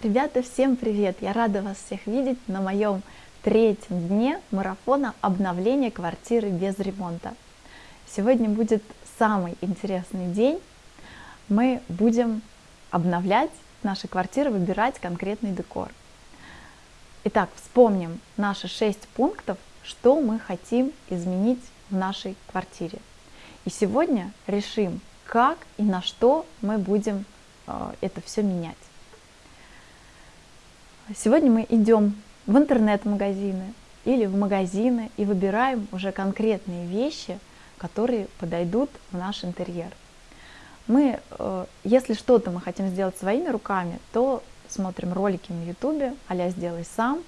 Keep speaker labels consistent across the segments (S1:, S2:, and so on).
S1: Ребята, всем привет! Я рада вас всех видеть на моем третьем дне марафона обновления квартиры без ремонта. Сегодня будет самый интересный день. Мы будем обновлять наши квартиры, выбирать конкретный декор. Итак, вспомним наши шесть пунктов, что мы хотим изменить в нашей квартире. И сегодня решим, как и на что мы будем э, это все менять. Сегодня мы идем в интернет-магазины или в магазины и выбираем уже конкретные вещи, которые подойдут в наш интерьер. Мы, э, если что-то мы хотим сделать своими руками, то смотрим ролики на ютубе, а сделай сам.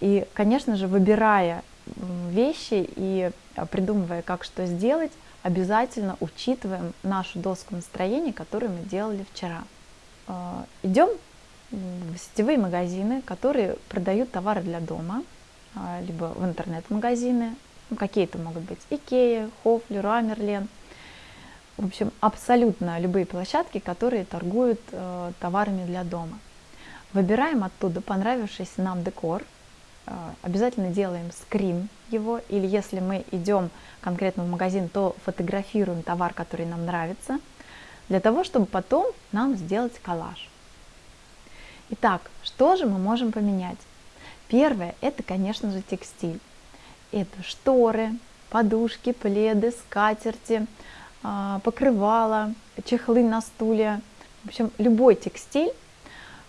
S1: И, конечно же, выбирая вещи и э, придумывая, как что сделать, обязательно учитываем нашу доску настроения, которую мы делали вчера. Э, идем сетевые магазины, которые продают товары для дома, а, либо в интернет-магазины, ну, какие-то могут быть Икея, Хофли, Рамерлен, в общем, абсолютно любые площадки, которые торгуют э, товарами для дома. Выбираем оттуда понравившийся нам декор, э, обязательно делаем скрин его, или если мы идем конкретно в магазин, то фотографируем товар, который нам нравится, для того, чтобы потом нам сделать коллаж. Итак, что же мы можем поменять? Первое, это, конечно же, текстиль. Это шторы, подушки, пледы, скатерти, а, покрывала, чехлы на стуле. В общем, любой текстиль,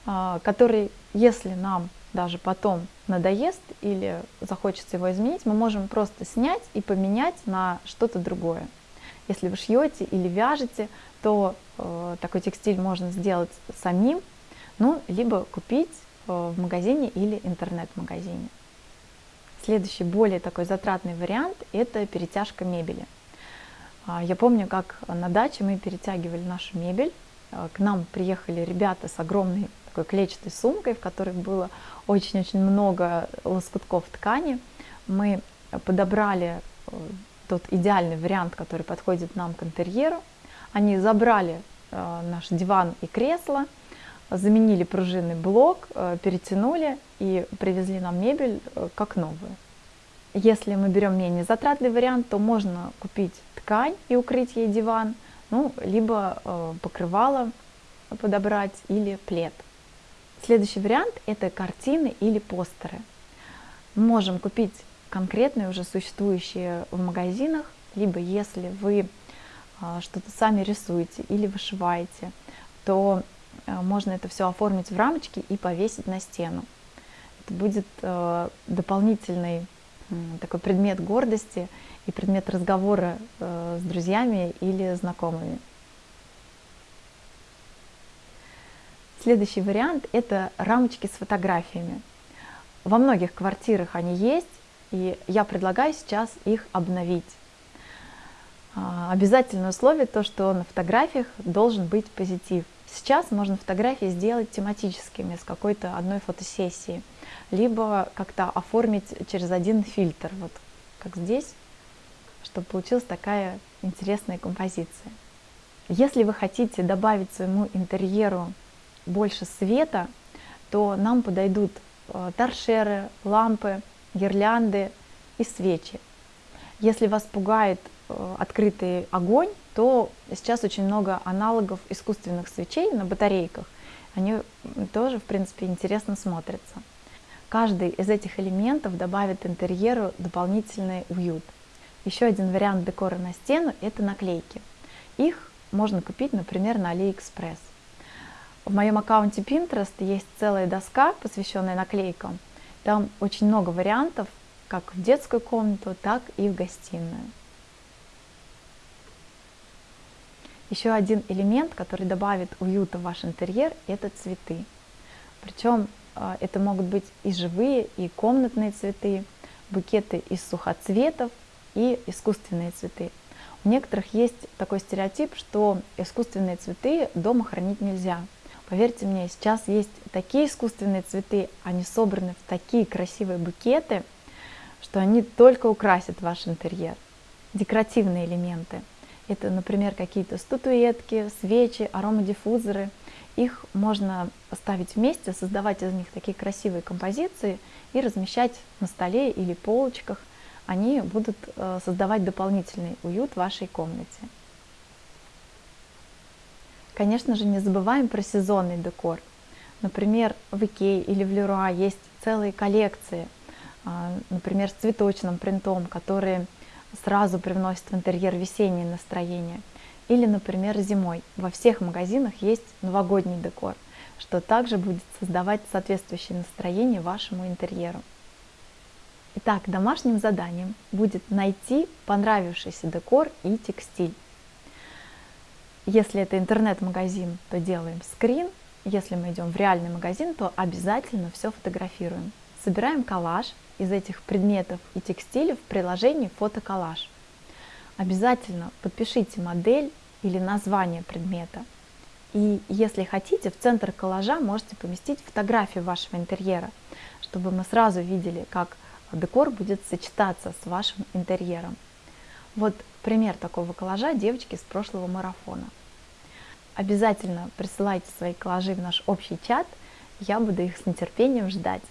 S1: а, который, если нам даже потом надоест или захочется его изменить, мы можем просто снять и поменять на что-то другое. Если вы шьете или вяжете, то э, такой текстиль можно сделать самим, ну, либо купить э, в магазине или интернет-магазине. Следующий, более такой затратный вариант – это перетяжка мебели. А, я помню, как на даче мы перетягивали нашу мебель. А, к нам приехали ребята с огромной такой клетчатой сумкой, в которой было очень-очень много лоскутков ткани. Мы подобрали э, тот идеальный вариант, который подходит нам к интерьеру. Они забрали э, наш диван и кресло – заменили пружинный блок, э, перетянули и привезли нам мебель э, как новую. Если мы берем менее затратный вариант, то можно купить ткань и укрыть ей диван, ну, либо э, покрывало подобрать или плед. Следующий вариант – это картины или постеры. Мы можем купить конкретные уже существующие в магазинах, либо если вы что-то сами рисуете или вышиваете, то можно это все оформить в рамочки и повесить на стену. Это будет э, дополнительный такой предмет гордости и предмет разговора э, с друзьями или знакомыми. Следующий вариант – это рамочки с фотографиями. Во многих квартирах они есть, и я предлагаю сейчас их обновить. А, обязательное условие то, что на фотографиях должен быть позитив. Сейчас можно фотографии сделать тематическими с какой-то одной фотосессии, либо как-то оформить через один фильтр, вот как здесь, чтобы получилась такая интересная композиция. Если вы хотите добавить своему интерьеру больше света, то нам подойдут э, торшеры, лампы, гирлянды и свечи. Если вас пугает открытый огонь, то сейчас очень много аналогов искусственных свечей на батарейках. Они тоже, в принципе, интересно смотрятся. Каждый из этих элементов добавит интерьеру дополнительный уют. Еще один вариант декора на стену – это наклейки. Их можно купить, например, на AliExpress. В моем аккаунте Pinterest есть целая доска, посвященная наклейкам. Там очень много вариантов, как в детскую комнату, так и в гостиную. Еще один элемент, который добавит уюта в ваш интерьер, это цветы. Причем а, это могут быть и живые, и комнатные цветы, букеты из сухоцветов и искусственные цветы. У некоторых есть такой стереотип, что искусственные цветы дома хранить нельзя. Поверьте мне, сейчас есть такие искусственные цветы, они собраны в такие красивые букеты, что они только украсят ваш интерьер. Декоративные элементы – это, например, какие-то статуэтки, свечи, аромадиффузоры их можно ставить вместе, создавать из них такие красивые композиции и размещать на столе или полочках. Они будут э, создавать дополнительный уют вашей комнате. Конечно же, не забываем про сезонный декор. Например, в Икее или в Леруа есть целые коллекции, а, например, с цветочным принтом, которые сразу привносят в интерьер весеннее настроение. Или, например, зимой. Во всех магазинах есть новогодний декор, что также будет создавать соответствующее настроение вашему интерьеру. Итак, домашним заданием будет найти понравившийся декор и текстиль. Если это интернет-магазин, то делаем скрин. Если мы идем в реальный магазин, то обязательно все фотографируем. Собираем коллаж из этих предметов и текстиля в приложении фотоколлаж. Обязательно подпишите модель или название предмета. И если хотите, в центр коллажа можете поместить фотографию вашего интерьера, чтобы мы сразу видели, как декор будет сочетаться с вашим интерьером. Вот пример такого коллажа девочки с прошлого марафона. Обязательно присылайте свои коллажи в наш общий чат, я буду их с нетерпением ждать.